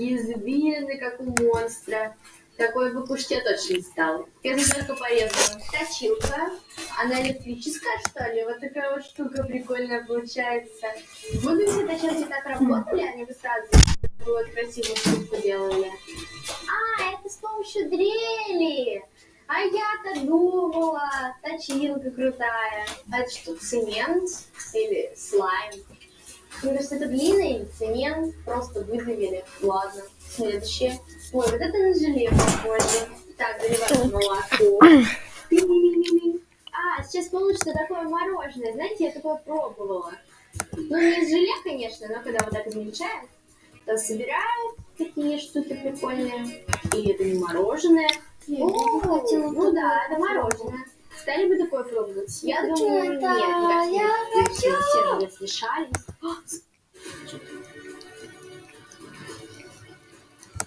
извилины, как у монстра. Такой бы кушать я точно не стала. Я за только порезала. Точилка. Она электрическая, что ли? Вот такая вот штука прикольная получается. Бы все точилки так работали, они бы сразу вот красивую штуку делали. А, это с помощью дрели. А я-то думала, точилка крутая. А это что, цемент или слайм? Мне кажется, это глина или цемент. Просто выдавили. Ладно, следующее. Ой, вот это на желе похоже. Так, заливаем молоко. А, сейчас получится такое мороженое. Знаете, я такое пробовала. Ну, не из желе, конечно, но когда вот так измельчают, то собирают такие штуки прикольные. И это не мороженое. О, ну да, это мороженое. Стали бы такое пробовать? Я думаю, нет. Это,